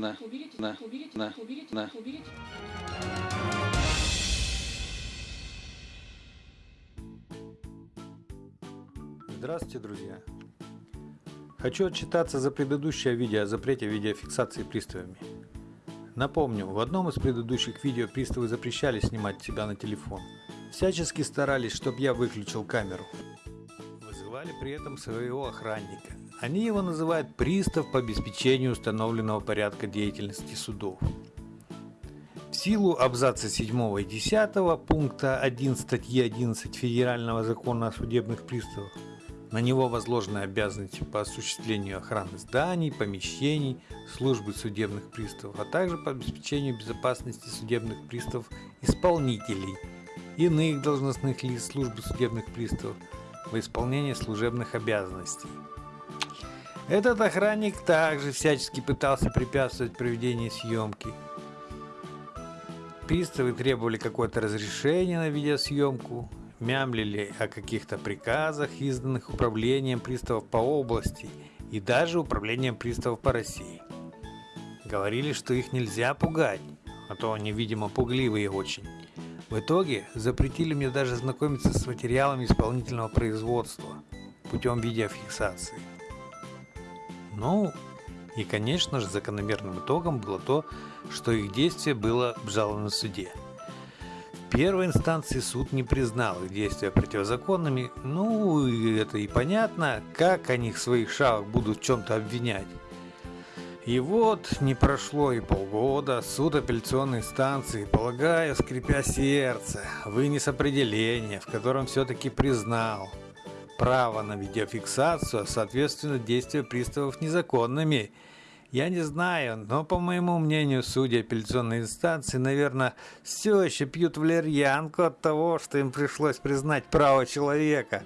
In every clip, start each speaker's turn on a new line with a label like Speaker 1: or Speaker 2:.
Speaker 1: на, на, на, на.
Speaker 2: Здравствуйте, друзья! Хочу отчитаться за предыдущее видео о запрете видеофиксации приставами. Напомню, в одном из предыдущих видео приставы запрещали снимать себя на телефон. Всячески старались, чтобы я выключил камеру. Вызывали при этом своего охранника. Они его называют пристав по обеспечению установленного порядка деятельности судов. В силу абзаца 7 и 10 пункта 1 статьи 11 Федерального закона о судебных приставах на него возложены обязанности по осуществлению охраны зданий, помещений, службы судебных приставов, а также по обеспечению безопасности судебных приставов исполнителей, иных должностных лиц службы судебных приставов во исполнение служебных обязанностей. Этот охранник также всячески пытался препятствовать проведению съемки. Приставы требовали какое-то разрешение на видеосъемку, мямлили о каких-то приказах, изданных управлением приставов по области и даже управлением приставов по России. Говорили, что их нельзя пугать, а то они, видимо, пугливые очень. В итоге запретили мне даже знакомиться с материалами исполнительного производства путем видеофиксации. Ну, и конечно же закономерным итогом было то, что их действие было обжаловано в суде. В первой инстанции суд не признал их действия противозаконными, ну это и понятно, как они в своих шагах будут в чем-то обвинять. И вот не прошло и полгода, суд апелляционной инстанции, полагаю, скрипя сердце, вынес определение, в котором все-таки признал право на видеофиксацию, а соответственно действия приставов незаконными. Я не знаю, но по моему мнению, судьи апелляционной инстанции, наверное, все еще пьют валерьянку от того, что им пришлось признать право человека.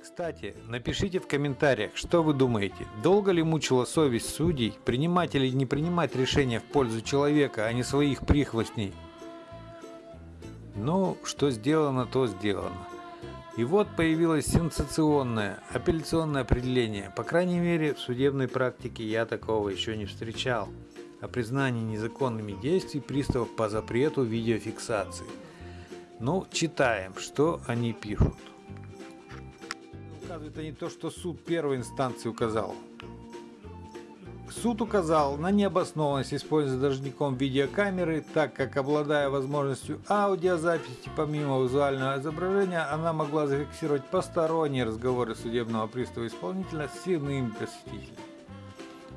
Speaker 2: Кстати, напишите в комментариях, что вы думаете, долго ли мучила совесть судей принимать или не принимать решения в пользу человека, а не своих прихвостней? Ну, что сделано, то сделано. И вот появилось сенсационное апелляционное определение. По крайней мере, в судебной практике я такого еще не встречал. О признании незаконными действий приставов по запрету видеофиксации. Ну, читаем, что они пишут. Указывают они то, что суд первой инстанции указал. Суд указал на необоснованность использования должником видеокамеры, так как, обладая возможностью аудиозаписи помимо визуального изображения, она могла зафиксировать посторонние разговоры судебного пристава исполнителя с иными посетителями.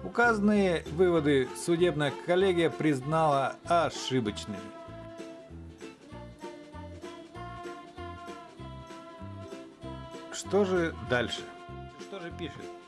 Speaker 2: Указанные выводы судебная коллегия признала ошибочными. Что же дальше? Что же пишет?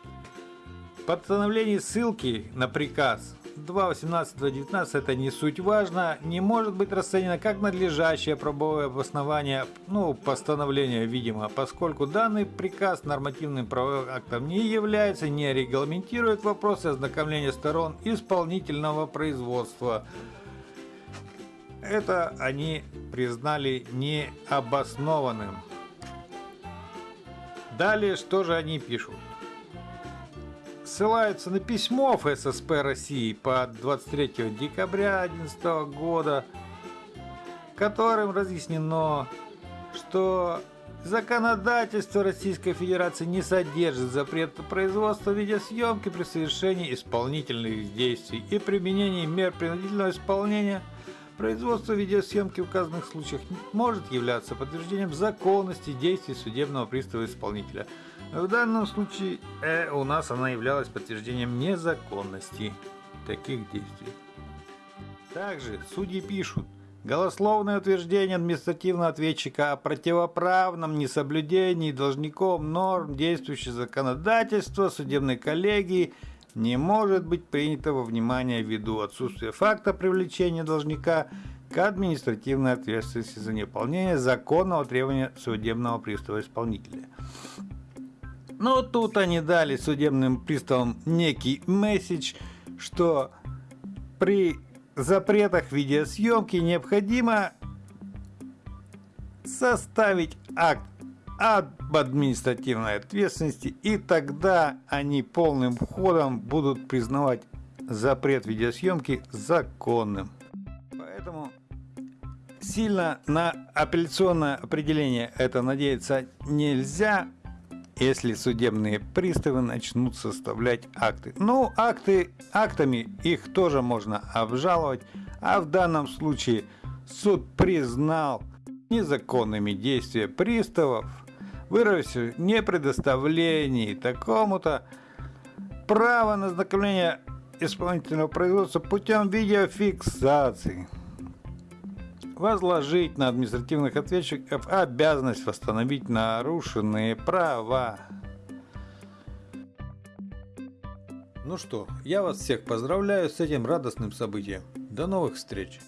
Speaker 2: Постановление ссылки на приказ 2.18.19 это не суть важно, не может быть расценено как надлежащее правовое обоснование, ну, постановление, видимо, поскольку данный приказ нормативным правовым актом не является, не регламентирует вопросы ознакомления сторон исполнительного производства. Это они признали необоснованным. Далее, что же они пишут? Ссылаются на письмо ФССП России по 23 декабря 2011 года, которым разъяснено, что законодательство Российской Федерации не содержит запрета производства видеосъемки при совершении исполнительных действий и применении мер принудительного исполнения Производство видеосъемки в указанных случаях может являться подтверждением законности действий судебного пристава исполнителя. В данном случае э, у нас она являлась подтверждением незаконности таких действий. Также судьи пишут, голословное утверждение административного ответчика о противоправном несоблюдении должником норм действующего законодательства судебной коллегии – не может быть принято во внимание ввиду отсутствия факта привлечения должника к административной ответственности за неполнение законного требования судебного пристава исполнителя. Но тут они дали судебным приставам некий месседж, что при запретах видеосъемки необходимо составить акт об административной ответственности, и тогда они полным ходом будут признавать запрет видеосъемки законным. Поэтому сильно на апелляционное определение это надеяться нельзя, если судебные приставы начнут составлять акты. Ну, акты актами их тоже можно обжаловать, а в данном случае суд признал незаконными действия приставов, выразив непредоставлении такому-то право на ознакомление исполнительного производства путем видеофиксации. Возложить на административных ответчиков обязанность восстановить нарушенные права. Ну что, я вас всех поздравляю с этим радостным событием. До новых встреч!